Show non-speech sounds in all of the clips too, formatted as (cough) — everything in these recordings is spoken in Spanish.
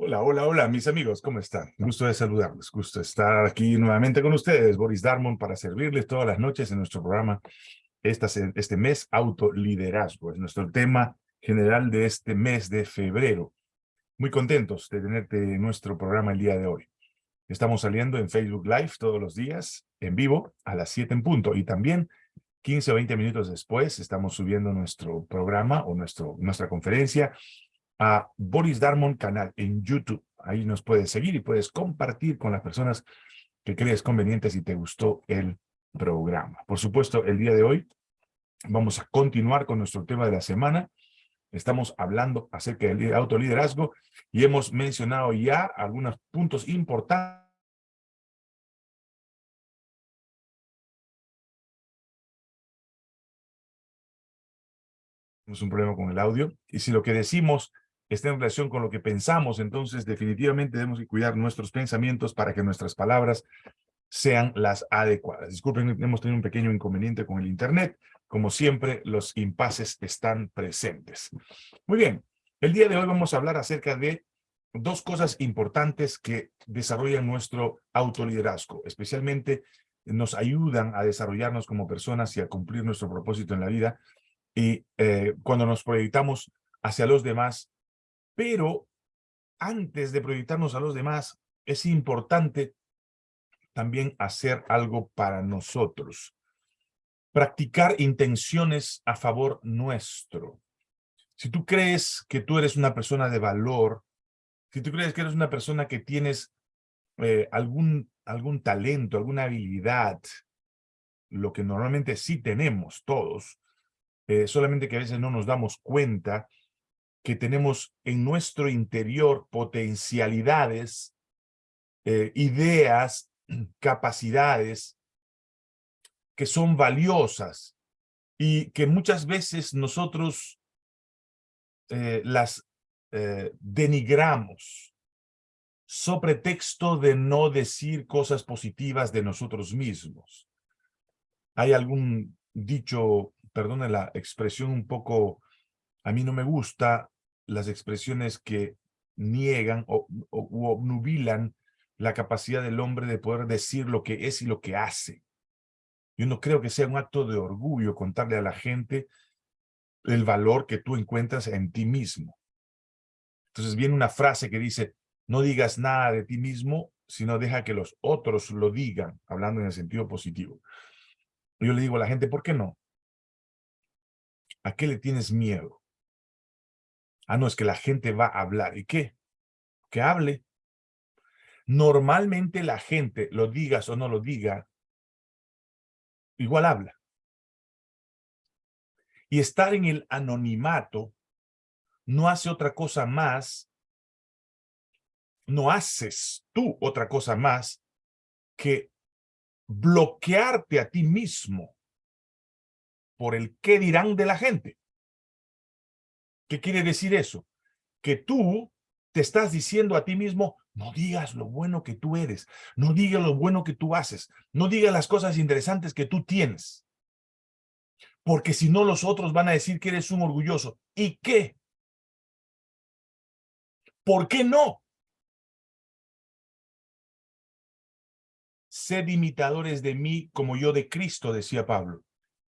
Hola, hola, hola, mis amigos, ¿cómo están? Gusto de saludarles, gusto estar aquí nuevamente con ustedes, Boris Darmon, para servirles todas las noches en nuestro programa esta, este mes, Autoliderazgo. Es nuestro tema general de este mes de febrero. Muy contentos de tenerte en nuestro programa el día de hoy. Estamos saliendo en Facebook Live todos los días, en vivo, a las 7 en punto, y también 15 o 20 minutos después estamos subiendo nuestro programa o nuestro, nuestra conferencia a Boris Darmon canal en YouTube. Ahí nos puedes seguir y puedes compartir con las personas que crees convenientes si te gustó el programa. Por supuesto, el día de hoy vamos a continuar con nuestro tema de la semana. Estamos hablando acerca del autoliderazgo y hemos mencionado ya algunos puntos importantes tenemos un problema con el audio, y si lo que decimos está en relación con lo que pensamos, entonces definitivamente debemos cuidar nuestros pensamientos para que nuestras palabras sean las adecuadas. Disculpen, hemos tenido un pequeño inconveniente con el Internet. Como siempre, los impases están presentes. Muy bien, el día de hoy vamos a hablar acerca de dos cosas importantes que desarrollan nuestro autoliderazgo, especialmente nos ayudan a desarrollarnos como personas y a cumplir nuestro propósito en la vida. Y eh, cuando nos proyectamos hacia los demás, pero antes de proyectarnos a los demás, es importante también hacer algo para nosotros. Practicar intenciones a favor nuestro. Si tú crees que tú eres una persona de valor, si tú crees que eres una persona que tienes eh, algún, algún talento, alguna habilidad, lo que normalmente sí tenemos todos, eh, solamente que a veces no nos damos cuenta, que tenemos en nuestro interior potencialidades, eh, ideas, (clears throat) capacidades que son valiosas y que muchas veces nosotros eh, las eh, denigramos sobre texto de no decir cosas positivas de nosotros mismos. Hay algún dicho, perdone la expresión un poco a mí no me gusta las expresiones que niegan o, obnubilan la capacidad del hombre de poder decir lo que es y lo que hace. Yo no creo que sea un acto de orgullo contarle a la gente el valor que tú encuentras en ti mismo. Entonces viene una frase que dice, no digas nada de ti mismo, sino deja que los otros lo digan, hablando en el sentido positivo. Yo le digo a la gente, ¿por qué no? ¿A qué le tienes miedo? Ah, no, es que la gente va a hablar. ¿Y qué? Que hable. Normalmente la gente, lo digas o no lo diga, igual habla. Y estar en el anonimato no hace otra cosa más, no haces tú otra cosa más que bloquearte a ti mismo por el qué dirán de la gente. ¿Qué quiere decir eso? Que tú te estás diciendo a ti mismo, no digas lo bueno que tú eres, no digas lo bueno que tú haces, no digas las cosas interesantes que tú tienes. Porque si no, los otros van a decir que eres un orgulloso. ¿Y qué? ¿Por qué no? Sed imitadores de mí como yo de Cristo, decía Pablo.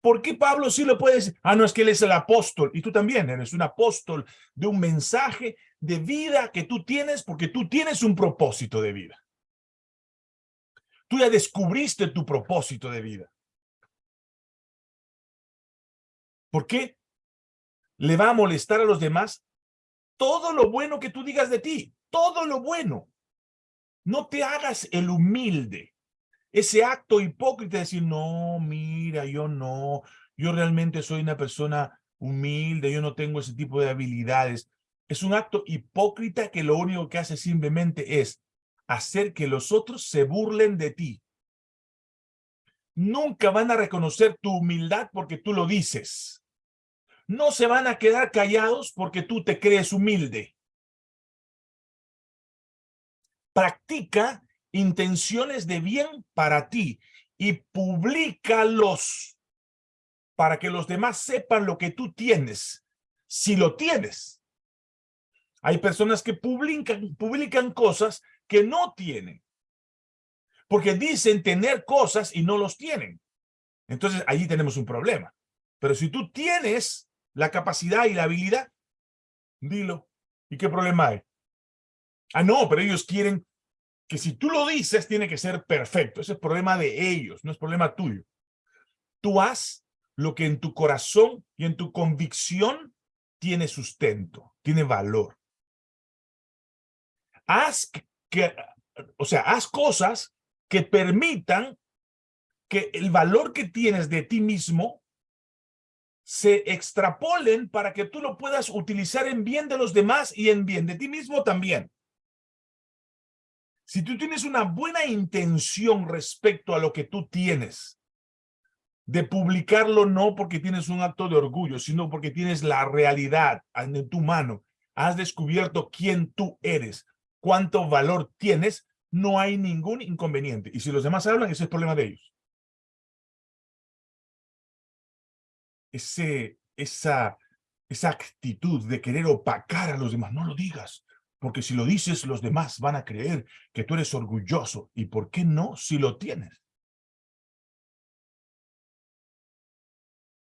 ¿Por qué Pablo sí lo puede decir? Ah, no, es que él es el apóstol. Y tú también eres un apóstol de un mensaje de vida que tú tienes porque tú tienes un propósito de vida. Tú ya descubriste tu propósito de vida. ¿Por qué le va a molestar a los demás todo lo bueno que tú digas de ti? Todo lo bueno. No te hagas el humilde ese acto hipócrita de decir, no, mira, yo no, yo realmente soy una persona humilde, yo no tengo ese tipo de habilidades. Es un acto hipócrita que lo único que hace simplemente es hacer que los otros se burlen de ti. Nunca van a reconocer tu humildad porque tú lo dices. No se van a quedar callados porque tú te crees humilde. Practica intenciones de bien para ti y públicalos para que los demás sepan lo que tú tienes, si lo tienes. Hay personas que publican, publican cosas que no tienen. Porque dicen tener cosas y no los tienen. Entonces, allí tenemos un problema. Pero si tú tienes la capacidad y la habilidad, dilo. ¿Y qué problema hay? Ah, no, pero ellos quieren que si tú lo dices, tiene que ser perfecto. Ese es problema de ellos, no es problema tuyo. Tú haz lo que en tu corazón y en tu convicción tiene sustento, tiene valor. Haz que, o sea, haz cosas que permitan que el valor que tienes de ti mismo se extrapolen para que tú lo puedas utilizar en bien de los demás y en bien de ti mismo también. Si tú tienes una buena intención respecto a lo que tú tienes, de publicarlo no porque tienes un acto de orgullo, sino porque tienes la realidad en tu mano, has descubierto quién tú eres, cuánto valor tienes, no hay ningún inconveniente. Y si los demás hablan, ese es el problema de ellos. Esa, esa actitud de querer opacar a los demás, no lo digas. Porque si lo dices, los demás van a creer que tú eres orgulloso. ¿Y por qué no si lo tienes?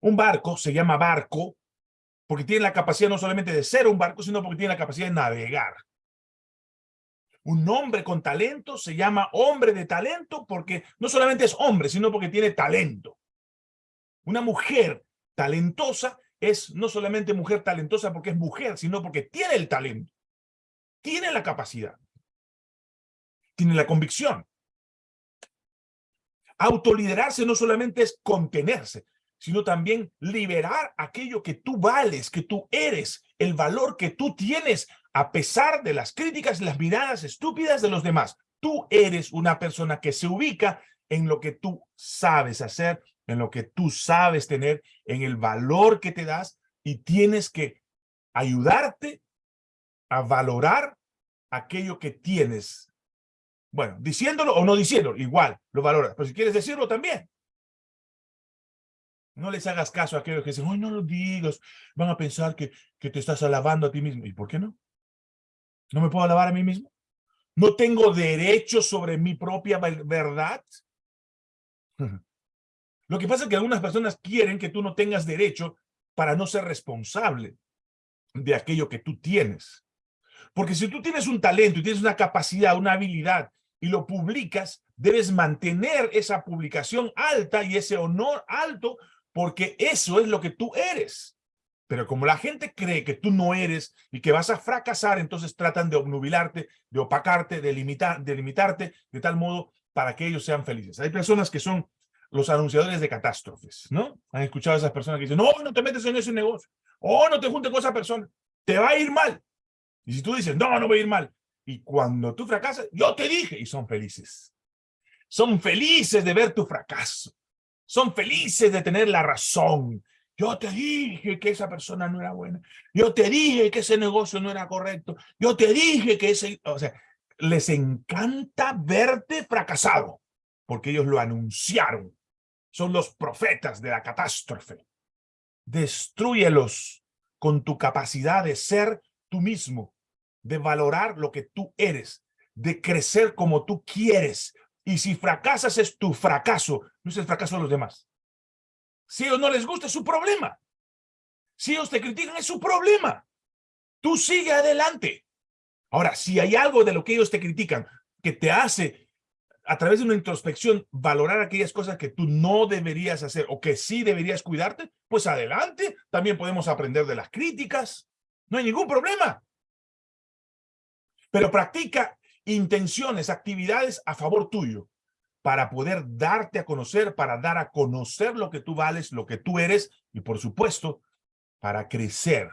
Un barco se llama barco porque tiene la capacidad no solamente de ser un barco, sino porque tiene la capacidad de navegar. Un hombre con talento se llama hombre de talento porque no solamente es hombre, sino porque tiene talento. Una mujer talentosa es no solamente mujer talentosa porque es mujer, sino porque tiene el talento tiene la capacidad, tiene la convicción. Autoliderarse no solamente es contenerse, sino también liberar aquello que tú vales, que tú eres, el valor que tú tienes, a pesar de las críticas y las miradas estúpidas de los demás. Tú eres una persona que se ubica en lo que tú sabes hacer, en lo que tú sabes tener, en el valor que te das y tienes que ayudarte a valorar aquello que tienes. Bueno, diciéndolo o no diciéndolo, igual lo valoras. Pero si quieres decirlo también. No les hagas caso a aquellos que dicen, hoy no lo digas, van a pensar que, que te estás alabando a ti mismo. ¿Y por qué no? ¿No me puedo alabar a mí mismo? ¿No tengo derecho sobre mi propia verdad? (laughs) Lo que pasa es que algunas personas quieren que tú no tengas derecho para no ser responsable de aquello que tú tienes. Porque si tú tienes un talento y tienes una capacidad, una habilidad y lo publicas, debes mantener esa publicación alta y ese honor alto porque eso es lo que tú eres. Pero como la gente cree que tú no eres y que vas a fracasar, entonces tratan de obnubilarte, de opacarte, de, limitar, de limitarte de tal modo para que ellos sean felices. Hay personas que son los anunciadores de catástrofes, ¿no? Han escuchado a esas personas que dicen, no, no te metes en ese negocio, o no te juntes con esa persona, te va a ir mal. Y si tú dices, no, no voy a ir mal, y cuando tú fracasas, yo te dije, y son felices. Son felices de ver tu fracaso. Son felices de tener la razón. Yo te dije que esa persona no era buena. Yo te dije que ese negocio no era correcto. Yo te dije que ese... O sea, les encanta verte fracasado, porque ellos lo anunciaron. Son los profetas de la catástrofe. Destruyelos con tu capacidad de ser tú mismo, de valorar lo que tú eres, de crecer como tú quieres. Y si fracasas es tu fracaso, no es el fracaso de los demás. Si a ellos no les gusta es su problema. Si ellos te critican es su problema. Tú sigue adelante. Ahora, si hay algo de lo que ellos te critican que te hace a través de una introspección valorar aquellas cosas que tú no deberías hacer o que sí deberías cuidarte, pues adelante. También podemos aprender de las críticas. No hay ningún problema. Pero practica intenciones, actividades a favor tuyo para poder darte a conocer, para dar a conocer lo que tú vales, lo que tú eres y por supuesto, para crecer,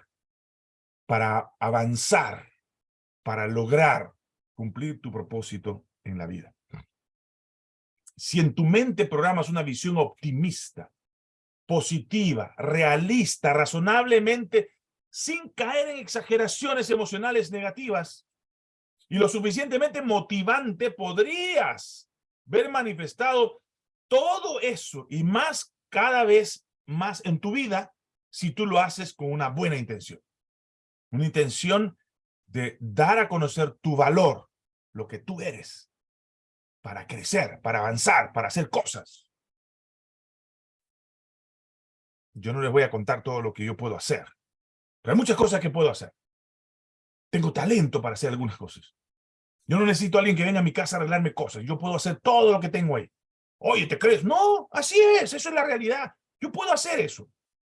para avanzar, para lograr cumplir tu propósito en la vida. Si en tu mente programas una visión optimista, positiva, realista, razonablemente sin caer en exageraciones emocionales negativas y lo suficientemente motivante, podrías ver manifestado todo eso y más cada vez más en tu vida si tú lo haces con una buena intención. Una intención de dar a conocer tu valor, lo que tú eres, para crecer, para avanzar, para hacer cosas. Yo no les voy a contar todo lo que yo puedo hacer, pero hay muchas cosas que puedo hacer. Tengo talento para hacer algunas cosas. Yo no necesito a alguien que venga a mi casa a arreglarme cosas. Yo puedo hacer todo lo que tengo ahí. Oye, ¿te crees? No, así es, eso es la realidad. Yo puedo hacer eso.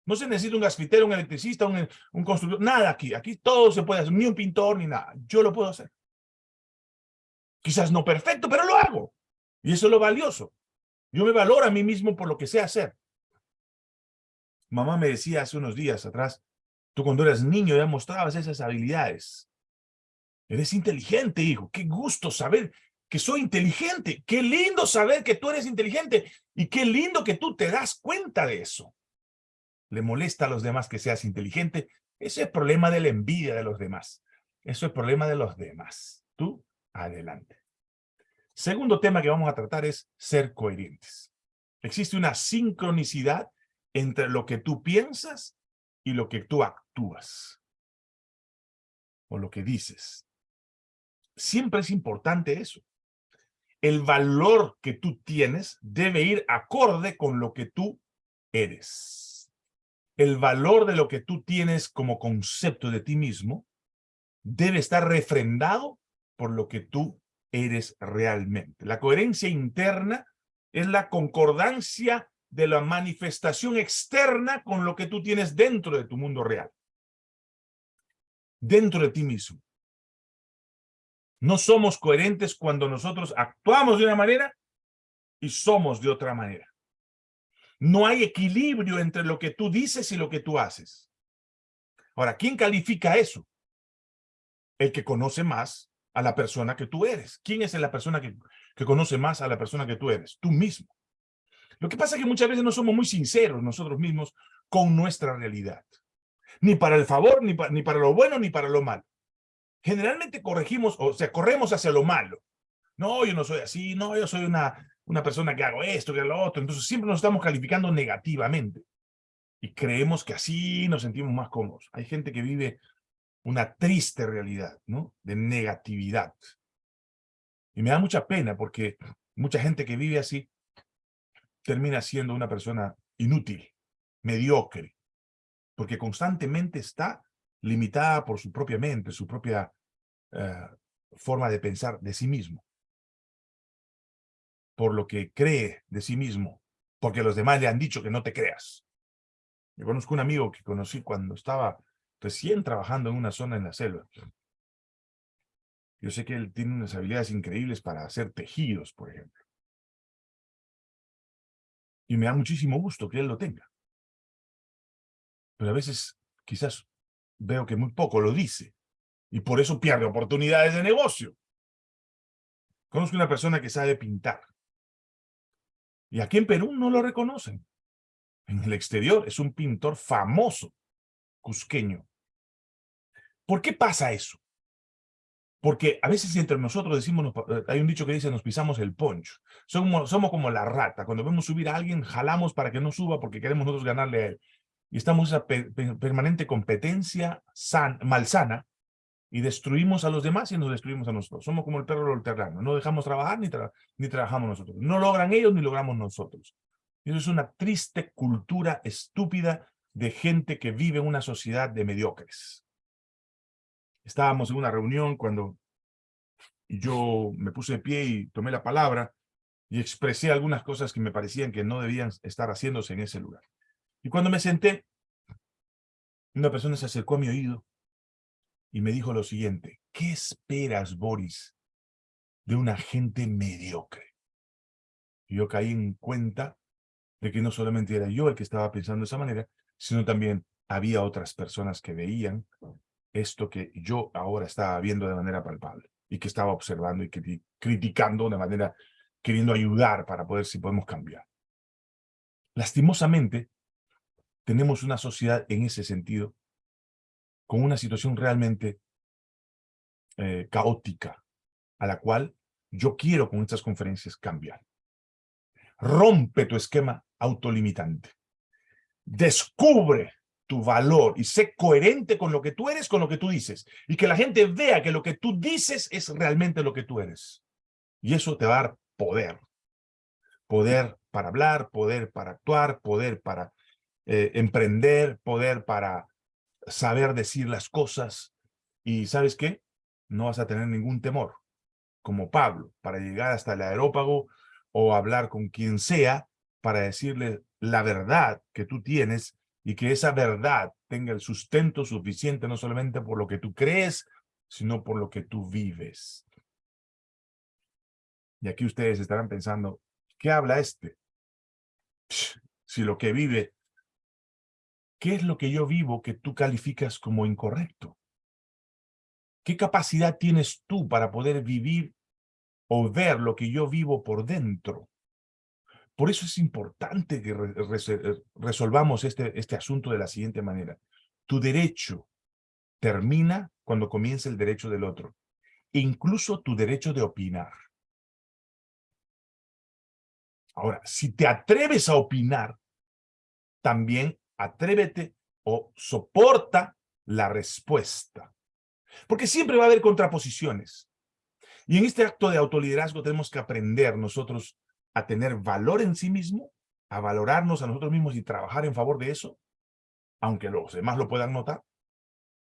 No se necesita un gasfitero, un electricista, un, un constructor, nada aquí. Aquí todo se puede hacer, ni un pintor, ni nada. Yo lo puedo hacer. Quizás no perfecto, pero lo hago. Y eso es lo valioso. Yo me valoro a mí mismo por lo que sé hacer. Mamá me decía hace unos días atrás, tú cuando eras niño ya mostrabas esas habilidades. Eres inteligente, hijo. Qué gusto saber que soy inteligente. Qué lindo saber que tú eres inteligente. Y qué lindo que tú te das cuenta de eso. Le molesta a los demás que seas inteligente. Ese es problema de la envidia de los demás. Eso es problema de los demás. Tú, adelante. Segundo tema que vamos a tratar es ser coherentes. Existe una sincronicidad entre lo que tú piensas y lo que tú actúas. O lo que dices. Siempre es importante eso el valor que tú tienes debe ir acorde con lo que tú eres. El valor de lo que tú tienes como concepto de ti mismo debe estar refrendado por lo que tú eres realmente. La coherencia interna es la concordancia de la manifestación externa con lo que tú tienes dentro de tu mundo real. Dentro de ti mismo. No somos coherentes cuando nosotros actuamos de una manera y somos de otra manera. No hay equilibrio entre lo que tú dices y lo que tú haces. Ahora, ¿quién califica eso? El que conoce más a la persona que tú eres. ¿Quién es la persona que, que conoce más a la persona que tú eres? Tú mismo. Lo que pasa es que muchas veces no somos muy sinceros nosotros mismos con nuestra realidad. Ni para el favor, ni, para lo bueno, ni para lo malo generalmente corregimos, o sea, corremos hacia lo malo. No, yo no soy así, no, yo soy una, una persona que hago esto, que lo otro. Entonces siempre nos estamos calificando negativamente. Y creemos que así nos sentimos más cómodos. Hay gente que vive una triste realidad, ¿no? De negatividad. Y me da mucha pena porque mucha gente que vive así termina siendo una persona inútil, mediocre, porque constantemente está limitada por su propia mente, su propia eh, forma de pensar de sí mismo, por lo que cree de sí mismo, porque los demás le han dicho que no te creas. Yo conozco un amigo que conocí cuando estaba recién trabajando en una zona en la selva. Yo sé que él tiene unas habilidades increíbles para hacer tejidos, por ejemplo. Y me da muchísimo gusto que él lo tenga. Pero a veces quizás veo que muy poco lo dice. Y por eso pierde oportunidades de negocio. Conozco una persona que sabe pintar. Y aquí en Perú no lo reconocen. En el exterior es un pintor famoso, cusqueño. ¿Por qué pasa eso? Porque a veces entre nosotros decimos, eh, hay un dicho que dice, nos pisamos el poncho. Somos, somos como la rata. Cuando vemos subir a alguien, jalamos para que no suba porque queremos nosotros ganarle a él y estamos en esa permanente competencia malsana y destruimos a los demás y nos destruimos a nosotros. Somos como el perro del terreno, no dejamos trabajar ni, ni trabajamos nosotros. No logran ellos ni logramos nosotros. eso es una triste cultura estúpida de gente que vive en una sociedad de mediocres. Estábamos en una reunión cuando yo me puse de pie y tomé la palabra y expresé algunas cosas que me parecían que no debían estar haciéndose en ese lugar. Y cuando me senté, una persona se acercó a mi oído y me dijo lo siguiente, ¿qué esperas, Boris, de una gente mediocre? Y yo caí en cuenta de que no solamente era yo el que estaba pensando de esa manera, sino también había otras personas que veían esto que yo ahora estaba viendo de manera palpable y que estaba observando y criticando de manera, queriendo ayudar para poder si podemos cambiar. Lastimosamente, tenemos una sociedad en ese sentido, con una situación realmente eh, caótica, a la cual yo quiero con estas conferencias cambiar. Rompe tu esquema autolimitante. Descubre tu valor y sé coherente con lo que tú eres, con lo que tú dices. Y que la gente vea que lo que tú dices es realmente lo que tú eres. Y eso te va a dar poder. Poder para hablar, poder para actuar, poder para eh, emprender, poder para saber decir las cosas. Y ¿sabes qué? No vas a tener ningún temor, como Pablo, para llegar hasta el aerópago o hablar con quien sea para decirle la verdad que tú tienes y que esa verdad tenga el sustento suficiente no solamente por lo que tú crees, sino por lo que tú vives. Y aquí ustedes estarán pensando, ¿qué habla este? Si lo que vive, ¿qué es lo que yo vivo que tú calificas como incorrecto? ¿Qué capacidad tienes tú para poder vivir o ver lo que yo vivo por dentro? Por eso es importante que resolvamos este, este asunto de la siguiente manera. Tu derecho termina cuando comienza el derecho del otro. Incluso tu derecho de opinar. Ahora, si te atreves a opinar, también atrévete o soporta la respuesta. Porque siempre va a haber contraposiciones. Y en este acto de autoliderazgo tenemos que aprender nosotros a tener valor en sí mismo, a valorarnos a nosotros mismos y trabajar en favor de eso, aunque los demás lo puedan notar,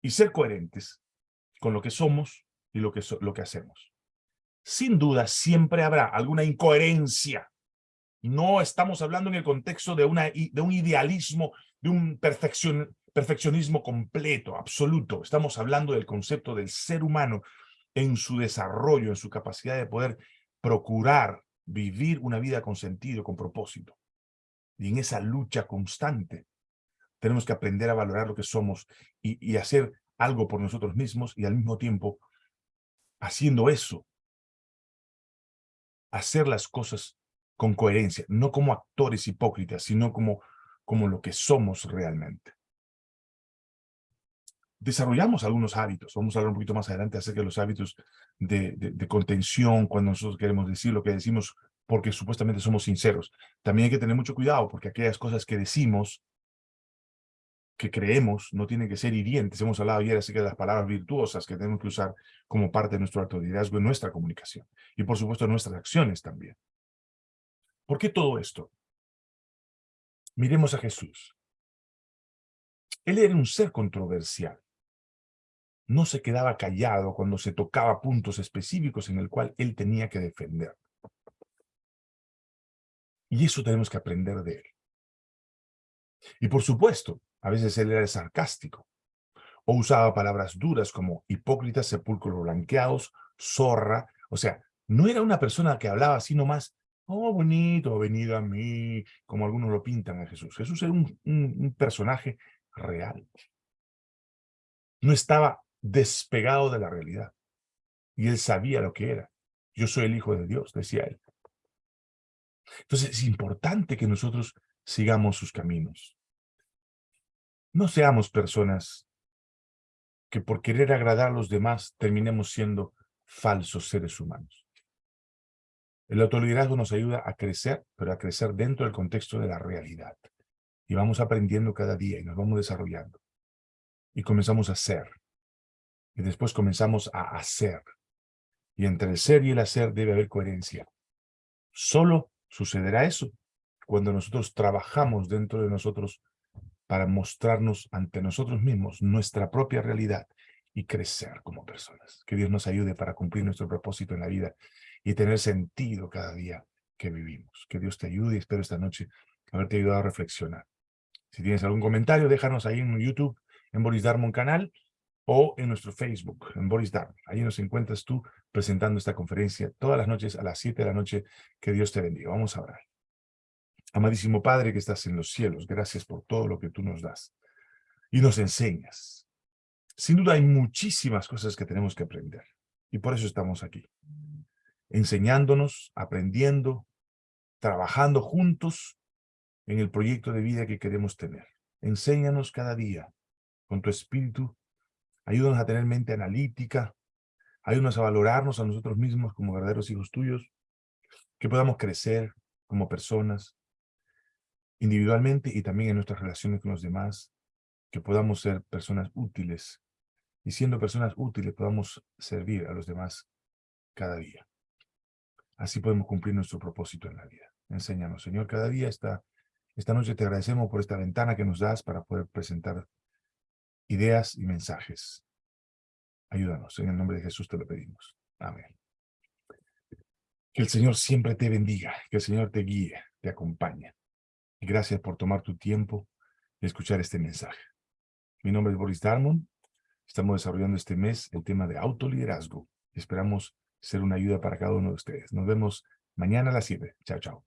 y ser coherentes con lo que somos y lo que, lo que hacemos. Sin duda, siempre habrá alguna incoherencia. No estamos hablando en el contexto de, una, de un idealismo, de un perfeccion, perfeccionismo completo, absoluto. Estamos hablando del concepto del ser humano en su desarrollo, en su capacidad de poder procurar vivir una vida con sentido, con propósito. Y en esa lucha constante tenemos que aprender a valorar lo que somos y, hacer algo por nosotros mismos y al mismo tiempo, haciendo eso, hacer las cosas con coherencia, no como actores hipócritas, sino como, como lo que somos realmente desarrollamos algunos hábitos. Vamos a hablar un poquito más adelante acerca de los hábitos de, contención cuando nosotros queremos decir lo que decimos porque supuestamente somos sinceros. También hay que tener mucho cuidado porque aquellas cosas que decimos, que creemos, no tienen que ser hirientes. Hemos hablado ayer acerca de las palabras virtuosas que tenemos que usar como parte de nuestro acto de liderazgo en nuestra comunicación. Y por supuesto nuestras acciones también. ¿Por qué todo esto? Miremos a Jesús. Él era un ser controversial no se quedaba callado cuando se tocaba puntos específicos en el cual él tenía que defender. Y eso tenemos que aprender de él. Y por supuesto, a veces él era sarcástico, o usaba palabras duras como hipócritas, sepulcros blanqueados, zorra, o sea, no era una persona que hablaba así nomás, oh, bonito, venido a mí, como algunos lo pintan a Jesús. Jesús era un, un personaje real. No estaba despegado de la realidad. Y él sabía lo que era. Yo soy el Hijo de Dios, decía él. Entonces es importante que nosotros sigamos sus caminos. No seamos personas que por querer agradar a los demás terminemos siendo falsos seres humanos. El autoliderazgo nos ayuda a crecer, pero a crecer dentro del contexto de la realidad. Y vamos aprendiendo cada día y nos vamos desarrollando. Y comenzamos a ser. Y después comenzamos a hacer. Y entre el ser y el hacer debe haber coherencia. Solo sucederá eso cuando nosotros trabajamos dentro de nosotros para mostrarnos ante nosotros mismos nuestra propia realidad y crecer como personas. Que Dios nos ayude para cumplir nuestro propósito en la vida y tener sentido cada día que vivimos. Que Dios te ayude y espero esta noche haberte ayudado a reflexionar. Si tienes algún comentario, déjanos ahí en YouTube, en Boris Darmon canal, o en nuestro Facebook, en Boris Darmon. Ahí nos encuentras tú presentando esta conferencia todas las noches a las 7 de la noche. Que Dios te bendiga. Vamos a orar. Amadísimo Padre que estás en los cielos, gracias por todo lo que tú nos das y nos enseñas. Sin duda hay muchísimas cosas que tenemos que aprender y por eso estamos aquí. Enseñándonos, aprendiendo, trabajando juntos en el proyecto de vida que queremos tener. Enséñanos cada día con tu espíritu Ayúdanos a tener mente analítica. Ayúdanos a valorarnos a nosotros mismos como verdaderos hijos tuyos. Que podamos crecer como personas, individualmente y también en nuestras relaciones con los demás. que podamos ser personas útiles y siendo personas útiles podamos servir a los demás cada día. Así podemos cumplir nuestro propósito en la vida. Enséñanos, Señor, cada día esta, esta noche te agradecemos por esta ventana que nos das para poder presentar ideas y mensajes. Ayúdanos, en el nombre de Jesús te lo pedimos. Amén. Que el Señor siempre te bendiga, que el Señor te guíe, te acompañe. Y gracias por tomar tu tiempo y escuchar este mensaje. Mi nombre es Boris Darmon. Estamos desarrollando este mes el tema de autoliderazgo. Esperamos ser una ayuda para cada uno de ustedes. Nos vemos mañana a las 7. Chao, chao.